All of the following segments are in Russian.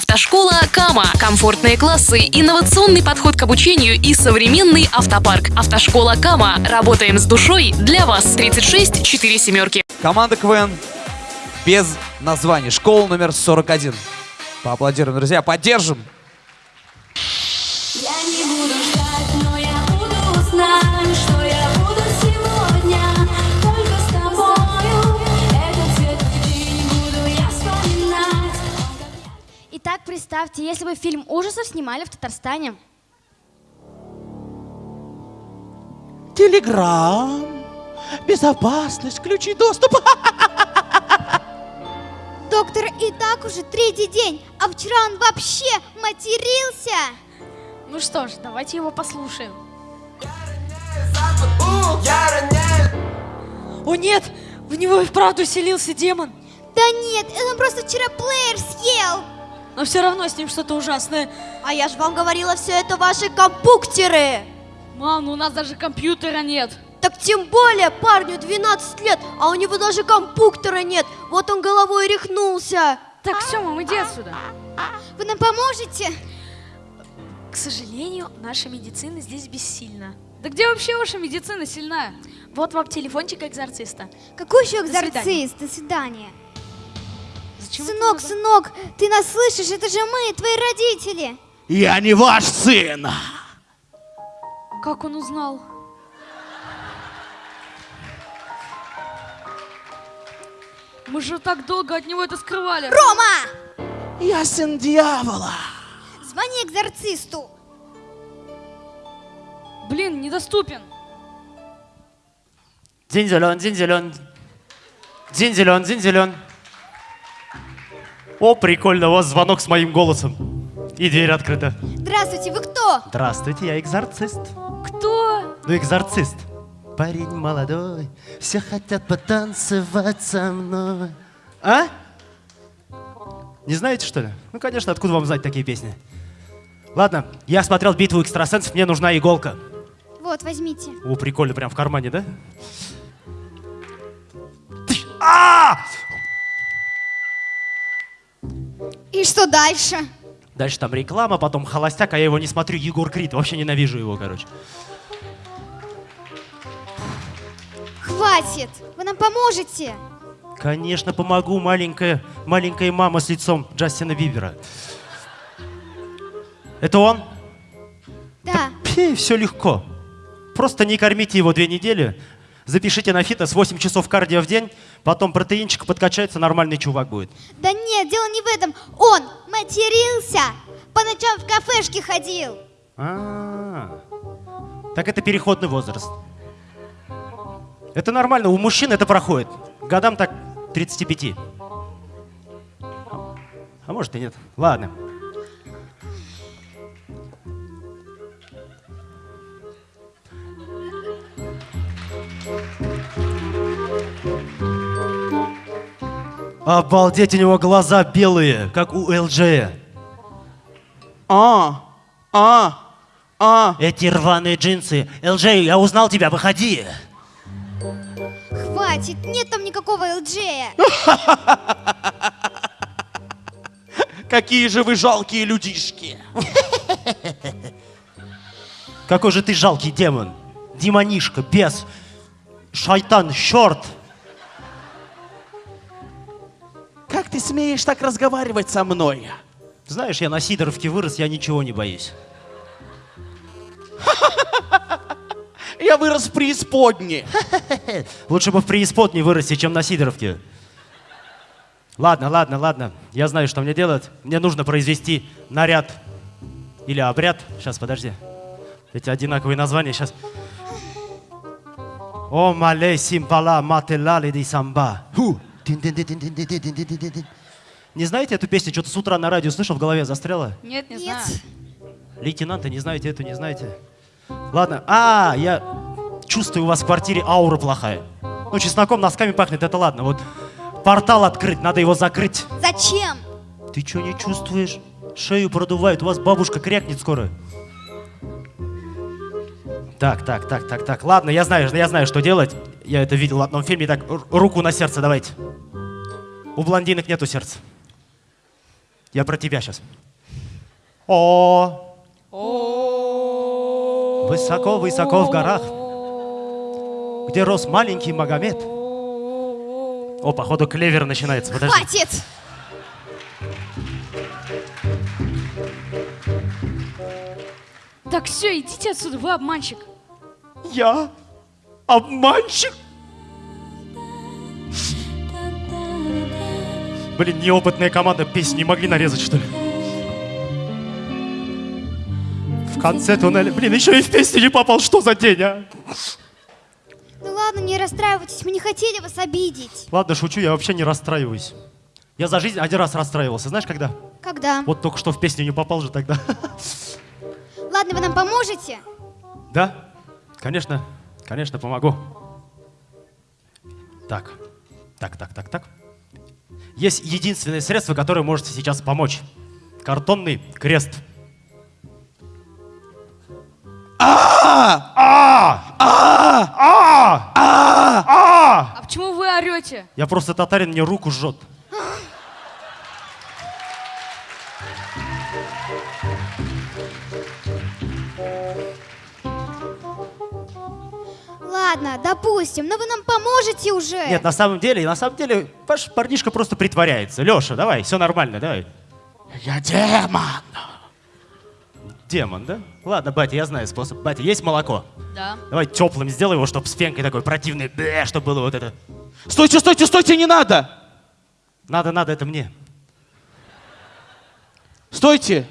Автошкола Кама. Комфортные классы, инновационный подход к обучению и современный автопарк. Автошкола Кама. Работаем с душой для вас. 36 4 семерки. Команда КВН без названия. Школа номер 41. Поаплодируем, друзья. Поддержим. Я не буду ждать, но я буду знать, что Итак, представьте, если бы фильм ужасов снимали в Татарстане. Телеграм. Безопасность, ключи доступа. Доктор и так уже третий день, а вчера он вообще матерился. Ну что ж, давайте его послушаем. О нет, в него и вправду селился демон. Да нет, он просто вчера плеер съел. Но все равно с ним что-то ужасное. А я же вам говорила, все это ваши компуктеры. Мам, ну у нас даже компьютера нет. Так тем более парню 12 лет, а у него даже компуктора нет. Вот он головой рехнулся. Так, все, мам, иди отсюда. Вы нам поможете? К сожалению, наша медицина здесь бессильна. Да где вообще ваша медицина сильная? Вот вам телефончик экзорциста. Какой еще свидания. экзорцист? До свидания. Зачем это Сынок, сынок, ты нас слышишь? Это же мы, твои родители. Я не ваш сын. Как он узнал? Мы же так долго от него это скрывали. Рома! Я сын дьявола. Звони экзорцисту. Блин, недоступен. День зелен, день зелен. День зелен, день зелен. О, прикольно, у вас звонок с моим голосом. И дверь открыта. Здравствуйте, вы кто? Здравствуйте, я экзорцист. Кто? Ну, экзорцист. Парень молодой, все хотят потанцевать со мной. А? Не знаете, что ли? Ну, конечно, откуда вам знать такие песни? Ладно, я смотрел битву экстрасенсов, мне нужна иголка. Вот, возьмите. О, прикольно, прям в кармане, да? А! И что дальше? Дальше там реклама, потом холостяк, а я его не смотрю, Егор Крид, вообще ненавижу его, короче. Хватит! Вы нам поможете? Конечно, помогу, маленькая, маленькая мама с лицом Джастина Бибера. Это он? Да. Пи, все легко. Просто не кормите его две недели, запишите на фитнес 8 часов кардио в день, потом протеинчик подкачается, нормальный чувак будет. Да нет, дело не в этом. Он матерился. По ночам в кафешке ходил. А, так это переходный возраст. Это нормально, у мужчин это проходит. Годам так 35. А может и нет. Ладно. Обалдеть, у него глаза белые, как у ЛЖ. А, а, а. Эти рваные джинсы. ЛЖ, я узнал тебя, выходи. Хватит, нет там никакого ЛДЖя. Какие же вы жалкие людишки. Какой же ты жалкий демон. Демонишка, бес, шайтан, черт. Как ты смеешь так разговаривать со мной? Знаешь, я на Сидоровке вырос, я ничего не боюсь. Я вырос в преисподне. Лучше бы в преисподней вырасти, чем на Сидоровке. Ладно, ладно, ладно. Я знаю, что мне делать. Мне нужно произвести наряд или обряд. Сейчас, подожди. Эти одинаковые названия сейчас. О, малей симпала мателали ди самба. Не знаете эту песню? Что-то с утра на радио слышал, в голове застряло? Нет, не Нет. знаю. Лейтенанта не знаете, эту не знаете? Ладно. А, я чувствую, у вас в квартире аура плохая. Ну, чесноком, носками пахнет, это ладно. Вот портал открыть, надо его закрыть. Зачем? Ты что не чувствуешь? Шею продувают, у вас бабушка крякнет скоро. Так, так, так, так, так. Ладно, я знаю, я знаю, что делать. Я это видел в одном фильме. Так, руку на сердце давайте. У блондинок нету сердца. Я про тебя сейчас. О. Высоко-высоко в горах, где рос маленький Магомед. О, походу, клевер начинается. Подожди. Хватит! Так все, идите отсюда, вы обманщик. Я обманщик? Блин, неопытная команда песни не могли нарезать, что ли? В конце туннеля... Блин, еще и в песню не попал. Что за день, а? Ну ладно, не расстраивайтесь, мы не хотели вас обидеть. Ладно, шучу, я вообще не расстраиваюсь. Я за жизнь один раз расстраивался. Знаешь, когда? Когда? Вот только что в песню не попал же тогда. Ладно, вы нам поможете? Да? Конечно, конечно, помогу. Так, так, так, так, так. Есть единственное средство, которое можете сейчас помочь. Картонный крест. А! А! А! А! А почему вы орете? Я просто татарин, мне руку жжет. Ладно, допустим, но вы нам поможете уже. Нет, на самом деле, на самом деле, ваш парнишка просто притворяется. Леша, давай, все нормально, давай. Я демон. Демон, да? Ладно, батя, я знаю способ. Батя, есть молоко? Да. Давай теплым сделай его, чтобы с пенкой такой противный, бе, чтобы было вот это. Стойте, стойте, стойте, не надо. Надо, надо, это мне. Стойте.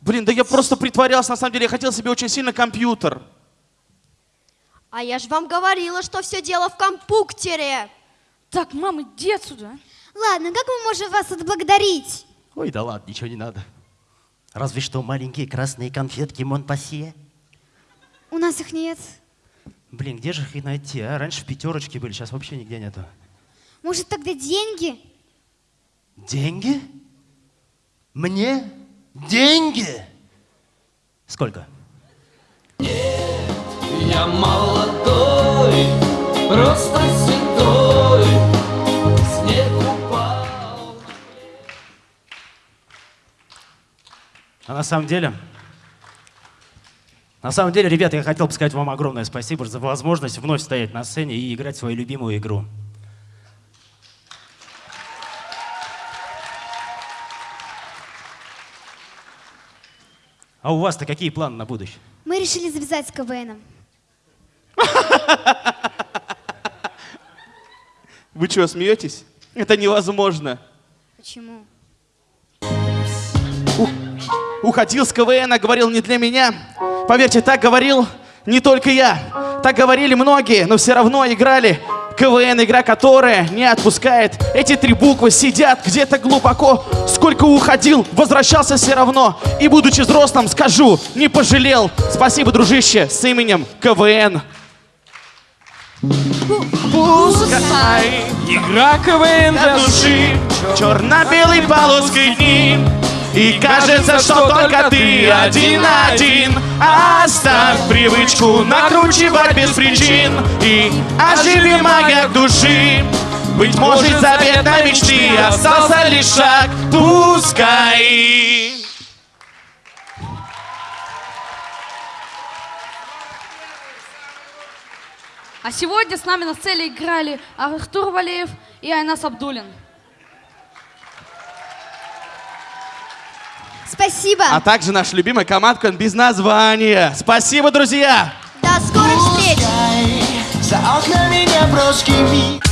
Блин, да я просто притворялся, на самом деле я хотел себе очень сильно компьютер. А я же вам говорила, что все дело в компьютере. Так, мам, иди отсюда. Ладно, как мы можем вас отблагодарить? Ой, да ладно, ничего не надо. Разве что маленькие красные конфетки Монпассье. У нас их нет. Блин, где же их и найти, а? Раньше в пятерочке были, сейчас вообще нигде нету. Может, тогда деньги? Деньги? Мне? Деньги? Сколько? Я молодой, просто седой, снег упал. А на самом деле, на самом деле, ребята, я хотел бы сказать вам огромное спасибо за возможность вновь стоять на сцене и играть свою любимую игру. А у вас-то какие планы на будущее? Мы решили завязать с КВНом. Вы что, смеетесь? Это невозможно. Почему? Уходил с КВН, говорил не для меня. Поверьте, так говорил не только я. Так говорили многие, но все равно играли. КВН, игра которая не отпускает. Эти три буквы сидят где-то глубоко. Сколько уходил, возвращался все равно. И будучи взрослым, скажу, не пожалел. Спасибо, дружище, с именем КВН. Пускай Игра КВН для души. Черно-белой полоской дни. И кажется, что только ты один-один. Оставь привычку накручивать без причин. И оживи магия души. Быть может, заветной мечты Остался лишь шаг, пускай А сегодня с нами на сцене играли Артур Валеев и Айнас Абдулин. Спасибо. А также наша любимая командка без названия Спасибо, друзья! До скорых встреч! За окнами неброский миг